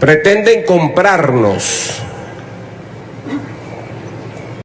pretenden comprarnos.